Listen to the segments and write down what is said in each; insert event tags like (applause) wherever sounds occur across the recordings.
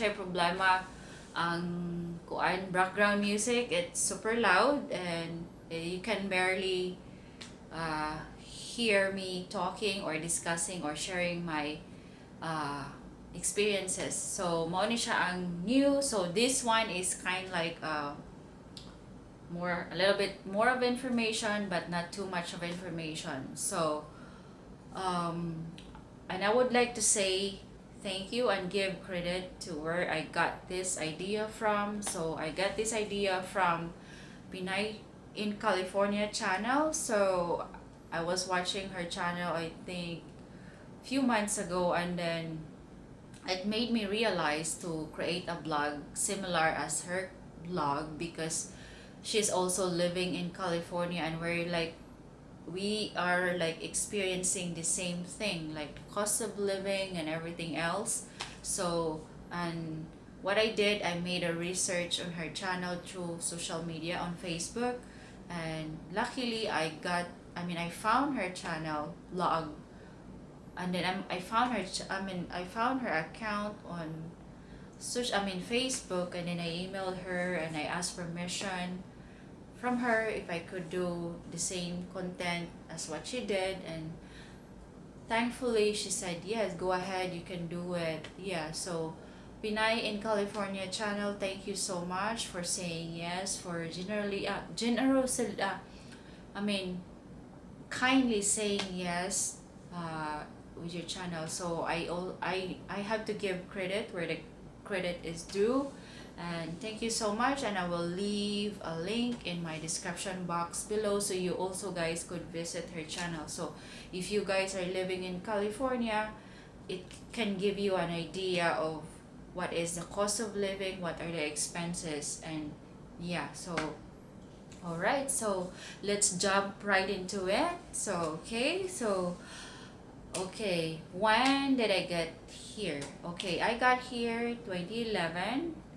siya problema ang kuan background music. It's super loud and you can barely uh, hear me talking or discussing or sharing my uh, experiences. So, mo ni siya ang new. So, this one is kind like uh, more, a little bit more of information, but not too much of information. So, um, and I would like to say thank you and give credit to where I got this idea from. So, I got this idea from Pinay in California channel. So, I was watching her channel, I think, few months ago and then it made me realize to create a blog similar as her blog because she's also living in California and we're like we are like experiencing the same thing like cost of living and everything else. So and what I did I made a research on her channel through social media on Facebook. And luckily I got I mean I found her channel blog. And then I'm, I found her I mean I found her account on search I mean Facebook. And then I emailed her and I asked permission from her if I could do the same content as what she did and thankfully she said yes go ahead you can do it. Yeah so Pinay in California channel thank you so much for saying yes for generally uh, generous uh, I mean kindly saying yes uh, with your channel. So I all I I have to give credit where the credit is due and thank you so much and I will leave a link in my description box below so you also guys could visit her channel. So if you guys are living in California it can give you an idea of what is the cost of living what are the expenses and yeah so all right so let's jump right into it. So okay so okay when did i get here? Okay i got here 2011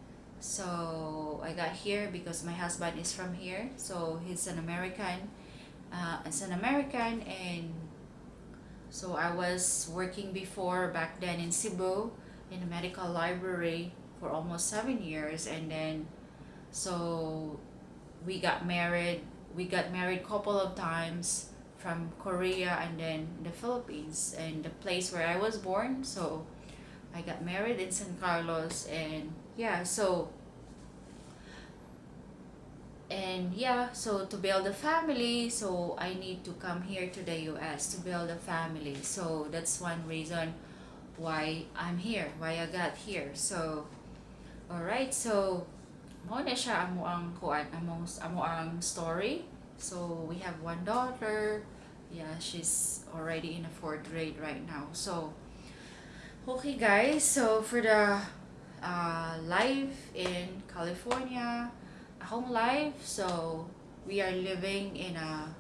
so i got here because my husband is from here. So he's an american uh, as an american and so i was working before back then in cebu in a medical library for almost seven years and then so we got married we got married couple of times from Korea and then the Philippines and the place where I was born. So I got married in San Carlos and yeah so and yeah so to build a family so I need to come here to the US to build a family. So that's one reason why I'm here why I got here. So alright so mo na siya amo ang kuan amo ang story. So we have one daughter. Yeah she's already in a fourth grade right now. So okay guys so for the uh, life in California home life so we are living in a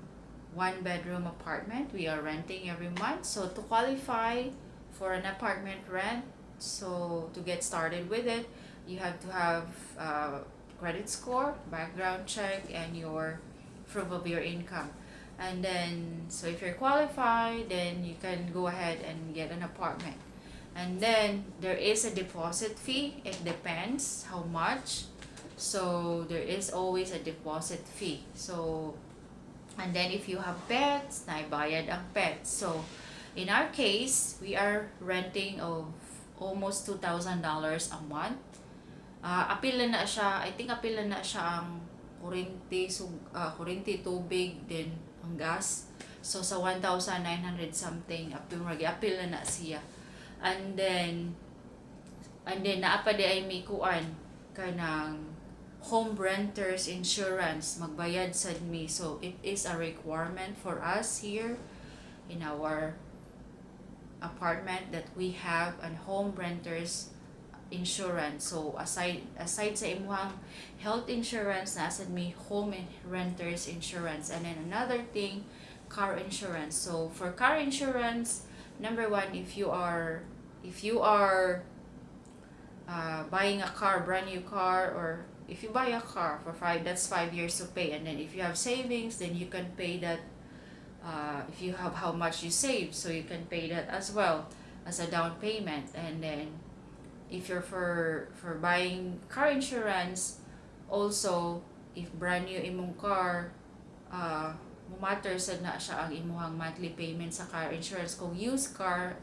one bedroom apartment. We are renting every month. So to qualify for an apartment rent so to get started with it you have to have uh, credit score background check and your proof of your income. And then so if you're qualified then you can go ahead and get an apartment and then there is a deposit fee. It depends how much. So there is always a deposit fee. So and then if you have pets naibayad ang pets. So in our case we are renting of almost $2,000 a month. Uh, apil na siya I think apil na siya ang kurinti, so, uh, kurinti, tubig, then ang gas. So, sa 1,900 something, apil, apil na na siya. And then, and then, naapa di ay may kanang home renters insurance, magbayad sa me. So, it is a requirement for us here in our apartment that we have an home renters insurance. So aside aside sa imuhang health insurance, nasa may home renters insurance. And then another thing, car insurance. So for car insurance, number one, if you are if you are uh, buying a car, brand new car, or if you buy a car for five that's five years to pay and then if you have savings then you can pay that uh, if you have how much you save so you can pay that as well as a down payment. And then if you're for for buying car insurance also if brand new imong car uh, matter sad na siya ang imuhang monthly payment sa car insurance. Kung used car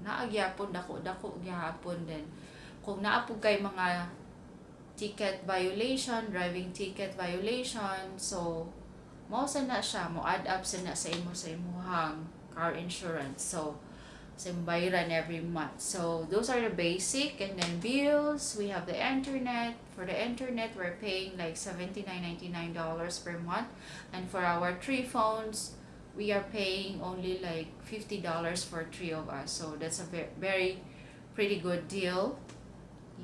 naagyapon dako dako gyapon din kung naapog kay mga ticket violation driving ticket violation so mo sa na siya mo add up sa na sa imo sa imuhang car insurance. So sa bayaran every month. So those are the basic and then bills we have the internet. For the internet we're paying like 79.99 dollars per month. And for our three phones we are paying only like 50 dollars for three of us so that's a very, very pretty good deal.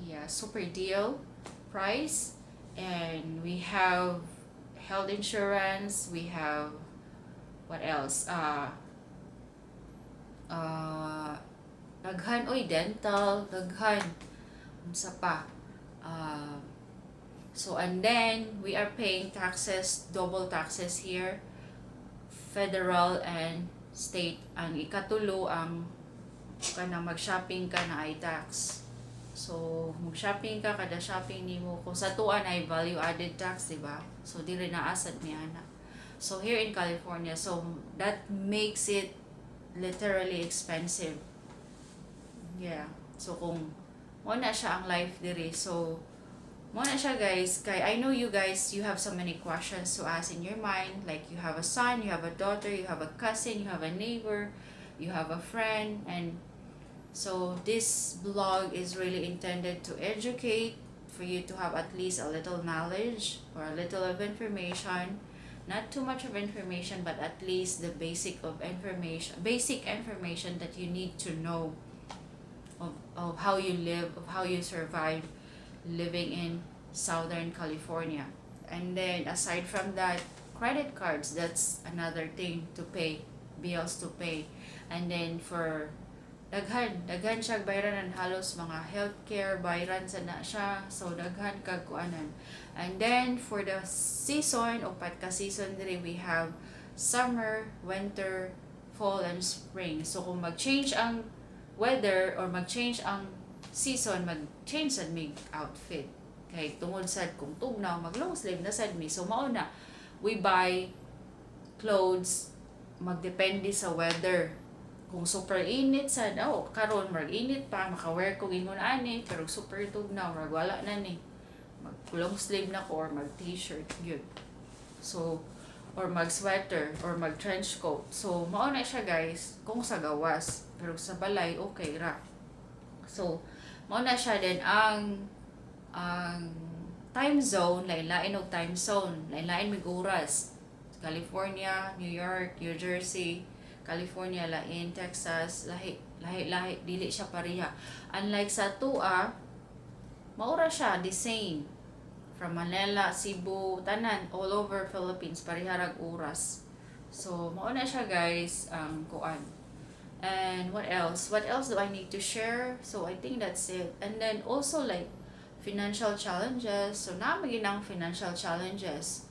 Yeah super deal price. And we have health insurance we have what else? Uh uh daghan oy dental daghan. Unsa pa uh, so and then we are paying taxes double taxes here federal and state ang ikatulo ang kanang mag-shopping ka na ay tax. So mag-shopping ka kada shopping nimo kung sa tuan ay value added tax di ba? So dili na asad mi ana. So here in California so that makes it literally expensive. Yeah. So kung na siya ang life diri so mo siya guys. Kay I know you guys you have so many questions to ask in your mind. Like you have a son you have a daughter you have a cousin you have a neighbor you have a friend and so this blog is really intended to educate for you to have at least a little knowledge or a little of information. Not too much of information but at least the basic of information basic information that you need to know of, of how you live of how you survive living in southern california. And then aside from that credit cards that's another thing to pay bills to pay. And then for daghan daghan siya bayranan halos mga healthcare bayran sa na siya. So daghan kag and then for the season upat ka season diri we have summer winter fall and spring. So kung mag-change ang weather or mag-change ang season mag-change sad mig outfit. Kay tungod sad kung tugnaw mag long sleeve na sad mi. So mao na we buy clothes magdepende sa weather. Kung super init sad oh karon mag init pa maka-wear ko ingon ani pero super tugnaw rag wala na ni. Mag long sleeve na ko or mag t-shirt gyud so or mag sweater or mag trench coat. So mao na siya guys kung sa gawas. Pero sa balay okay ra so mao na siya din ang ang time zone lain-lain time zone lain-lain oras California, New York, New Jersey, California, lain, Texas, lahi, lahi, lahi, dili siya pareha. Unlike sa tua, maura siya, the same. From Manila, Cebu, tanan, all over Philippines, pareharag oras. So, mauna siya guys, ang um, kuan. And what else? What else do I need to share? So, I think that's it. And then also like, financial challenges. So, na ang financial challenges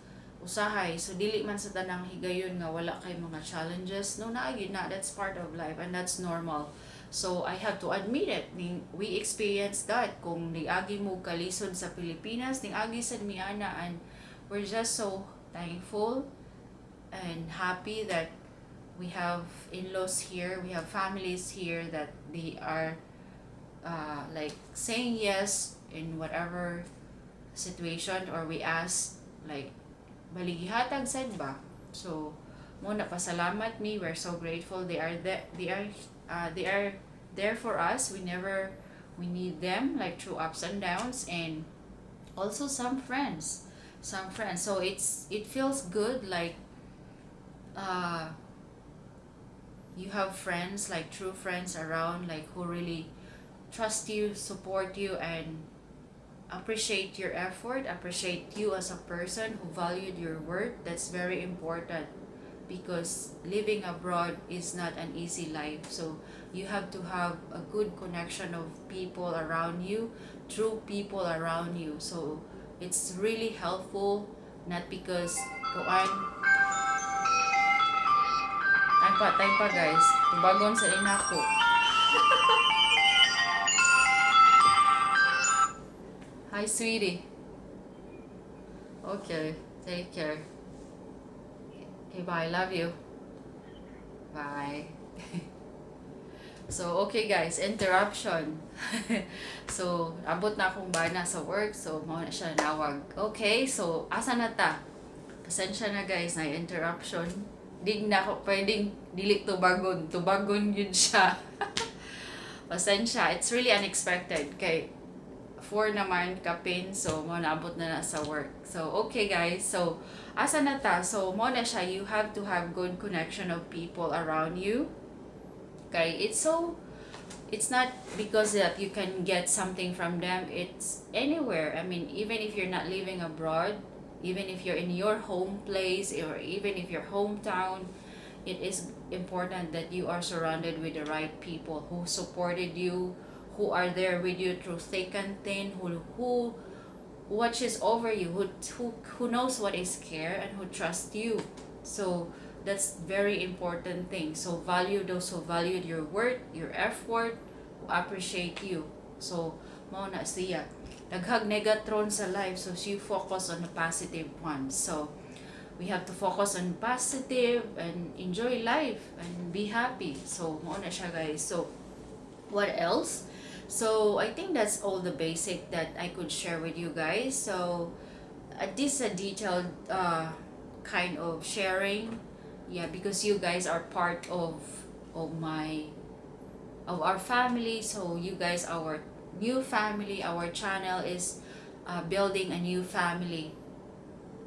usahay so dili man sa tanang higayon nga wala kay mga challenges no na na that's part of life and that's normal so I have to admit it we experienced that kung niagi mo kalisod sa Pilipinas ning agi sad miana and we're just so thankful and happy that we have in-laws here we have families here that they are uh, like saying yes in whatever situation or we ask like baligihatag sad ba? So mo na pasalamat mi we're so grateful. They are there they are uh, they are there for us. We never we need them like through ups and downs and also some friends some friends. So it's it feels good like uh you have friends like true friends around like who really trust you support you and appreciate your effort, appreciate you as a person who valued your work. That's very important because living abroad is not an easy life. So you have to have a good connection of people around you, true people around you. So it's really helpful not because kuan time pa time pa guys tubagon sa inako (laughs) hi sweetie okay take care okay bye love you bye (laughs) So, okay guys, interruption. (laughs) so, abot na akong bana sa work. So, mo na siya nawag. Okay, so, asa na ta? Pasensya na guys, na interruption. Di na ako pwedeng dili tubagon. Tubagon yun siya. (laughs) Pasensya, it's really unexpected. Kay, 4 naman kapin, so mo naabot na na sa work. So, okay guys, so, asa na ta? So, mo na siya, you have to have good connection of people around you okay it's so it's not because that you can get something from them it's anywhere i mean even if you're not living abroad even if you're in your home place or even if your hometown it is important that you are surrounded with the right people who supported you who are there with you through thick and thin who who watches over you who who, who knows what is care and who trusts you. So that's very important thing. So value those who valued your work your effort who appreciate you. So mo na siya. Daghag negatron sa life so she focus on the positive ones so we have to focus on positive and enjoy life and be happy. So mo na siya guys. So what else? So i think that's all the basic that i could share with you guys. So uh, this a detailed uh, kind of sharing. Yeah because you guys are part of of my of our family. So you guys our new family our channel is uh, building a new family.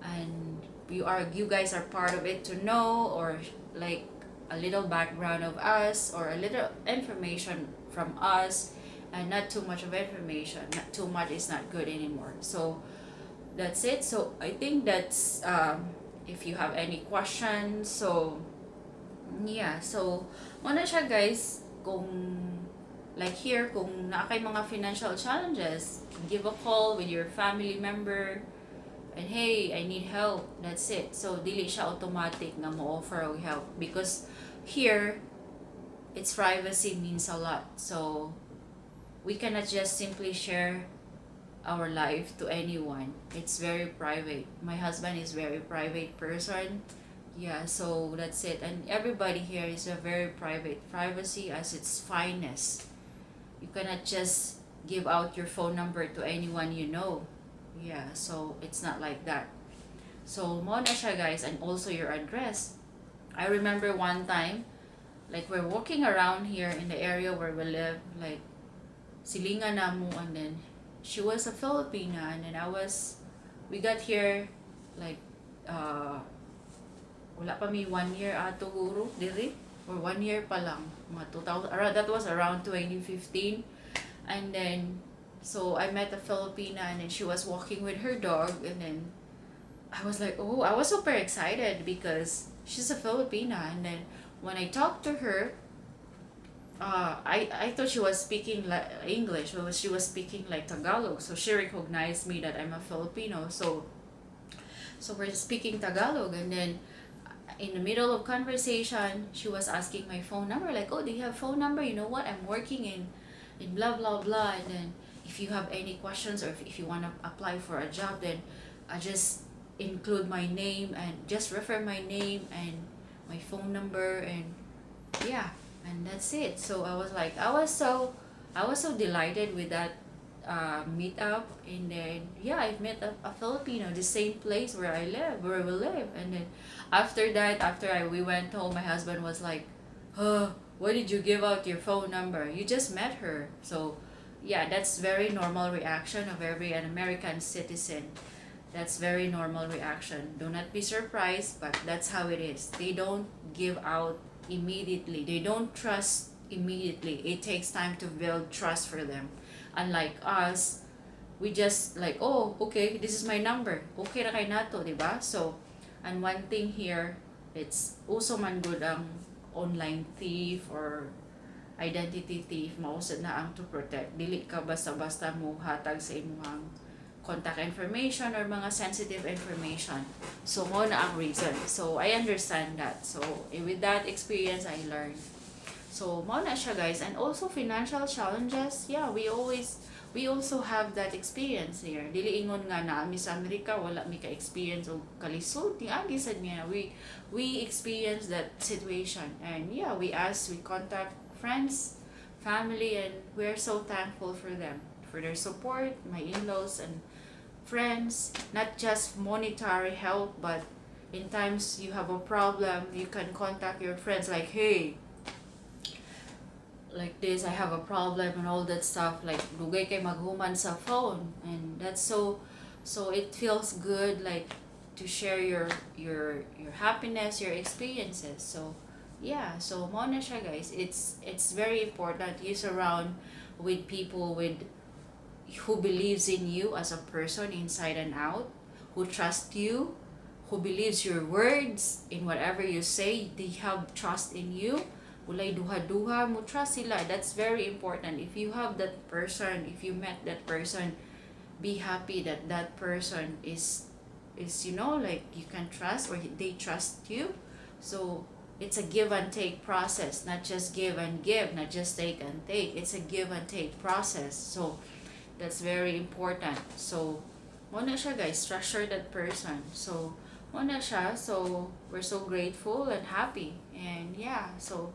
And you are you guys are part of it to know or like a little background of us or a little information from us and not too much of information. Not too much is not good anymore. So that's it. So i think that's um if you have any questions. So yeah. So muna siya guys kung like here kung na kay mga financial challenges give a call with your family member and hey I need help. That's it. So dili siya automatic na mo offer og help because here its privacy means a lot. So we cannot just simply share our life to anyone. It's very private. My husband is very private person. Yeah so that's it. And everybody here is a very private. Privacy as its finest you cannot just give out your phone number to anyone you know. Yeah so it's not like that. So mo na siya guys and also your address. I remember one time like we're walking around here in the area where we live like silingan na mo and then she was a Filipina and then I was we got here like uh wala pa mi one year ato guro diri or one year pa lang mga 2000 around that was around 2015 and then so I met a Filipina and then she was walking with her dog and then I was like oh I was super excited because she's a Filipina and then when I talked to her uh, I, I thought she was speaking like English, but she was speaking like Tagalog. So she recognized me that I'm a Filipino. So, so we're speaking Tagalog, and then in the middle of conversation, she was asking my phone number. Like, oh, do you have phone number? You know what? I'm working in, in blah blah blah. And then if you have any questions or if, if you want to apply for a job, then I just include my name and just refer my name and my phone number and yeah and that's it so i was like i was so i was so delighted with that uh, meetup and then yeah I've met a, a filipino the same place where i live where we live. And then after that after I, we went home my husband was like oh why did you give out your phone number? You just met her. So yeah that's very normal reaction of every an american citizen. That's very normal reaction. Do not be surprised but that's how it is. They don't give out immediately. They don't trust immediately. It takes time to build trust for them. Unlike us, we just like, oh, okay, this is my number. Okay na kay nato, di ba? So, and one thing here, it's also man good ang online thief or identity thief mausad na ang to protect dili ka basta-basta mo hatag sa imong contact information or mga sensitive information. So, mo na ang reason. So, I understand that. So, eh, with that experience, I learned. So, mo na siya guys. And also, financial challenges, yeah, we always, we also have that experience here. Dili ingon nga na Miss America, wala mi ka-experience o kalisod. Ni ah, Agi said niya, we, we experience that situation. And yeah, we ask, we contact friends, family, and we're so thankful for them, for their support, my in-laws, and friends, not just monetary help, but in times you have a problem, you can contact your friends like, hey, like this, I have a problem and all that stuff. Like, dugay kay maghuman sa phone. And that's so, so it feels good, like, to share your, your, your happiness, your experiences. So, yeah, so mo na siya guys. It's, it's very important you surround with people with who believes in you as a person inside and out, who trust you, who believes your words in whatever you say, they have trust in you. Ulay duha-duha trust sila. That's very important. If you have that person, if you met that person, be happy that that person is is you know like you can trust or they trust you. So it's a give and take process, not just give and give, not just take and take. It's a give and take process. So That's very important. So, mo na siya guys, structure that person. So, mo na siya. So, we're so grateful and happy. And yeah, so,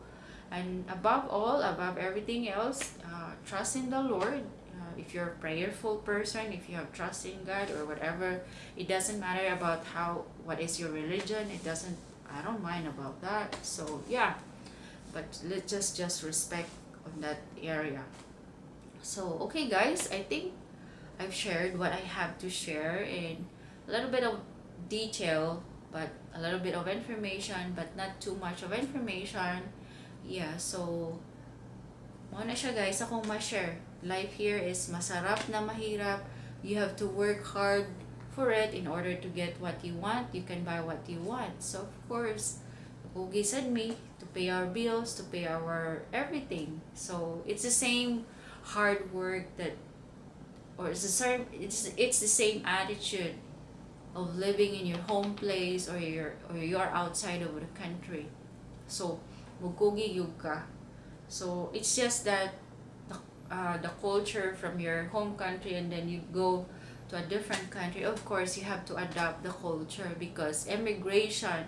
and above all, above everything else, uh, trust in the Lord. Uh, if you're a prayerful person, if you have trust in God or whatever, it doesn't matter about how, what is your religion. It doesn't, I don't mind about that. So, yeah. But let's just, just respect on that area. So, okay guys, I think I've shared what I have to share in a little bit of detail, but a little bit of information, but not too much of information. Yeah, so, mo na siya guys, akong ma-share. Life here is masarap na mahirap. You have to work hard for it in order to get what you want. You can buy what you want. So, of course, Ugi said me to pay our bills, to pay our everything. So, it's the same hard work that or it's the same it's it's the same attitude of living in your home place or your or you're outside of the country so mugugi yuka so it's just that the, uh, the culture from your home country and then you go to a different country of course you have to adapt the culture because immigration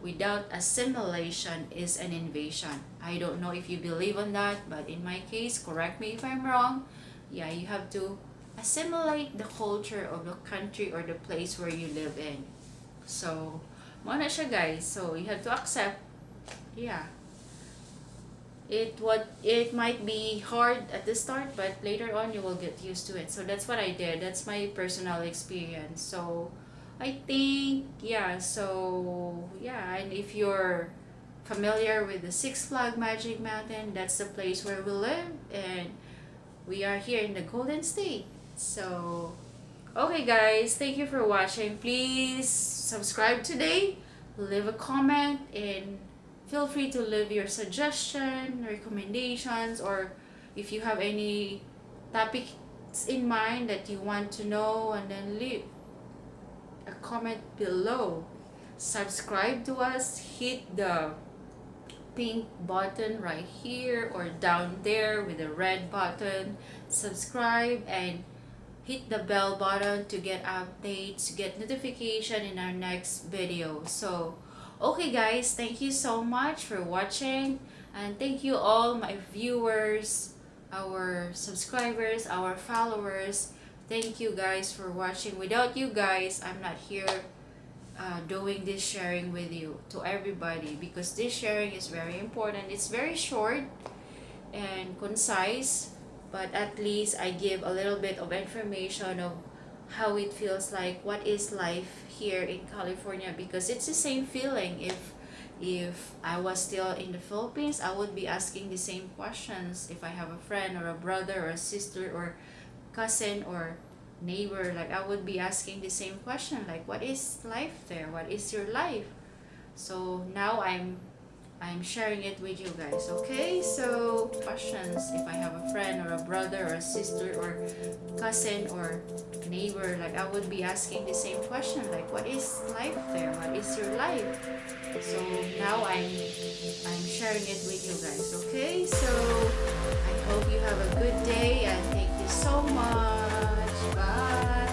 without assimilation is an invasion. I don't know if you believe on that, but in my case, correct me if I'm wrong, yeah, you have to assimilate the culture of the country or the place where you live in. So, mo siya guys. So, you have to accept, yeah. It what it might be hard at the start, but later on you will get used to it. So that's what I did. That's my personal experience. So I think, yeah, so, yeah, and if you're familiar with the Six Flag Magic Mountain, that's the place where we live, and we are here in the Golden State. So, okay guys, thank you for watching. Please subscribe today, leave a comment, and feel free to leave your suggestion, recommendations, or if you have any topics in mind that you want to know, and then leave a comment below. Subscribe to us, hit the pink button right here or down there with the red button. Subscribe and hit the bell button to get updates, get notification in our next video. So, okay guys, thank you so much for watching and thank you all my viewers, our subscribers, our followers Thank you guys for watching. Without you guys, I'm not here uh, doing this sharing with you to everybody because this sharing is very important. It's very short and concise, but at least I give a little bit of information of how it feels like, what is life here in California? Because it's the same feeling. If if I was still in the Philippines, I would be asking the same questions. If I have a friend or a brother or a sister or cousin or neighbor like i would be asking the same question like what is life there? What is your life? So now i'm I'm sharing it with you guys, okay? So, questions if I have a friend or a brother or a sister or cousin or neighbor, like I would be asking the same question, like what is life there? What is your life? So now I'm I'm sharing it with you guys, okay? So I hope you have a good day and thank you so much. Bye.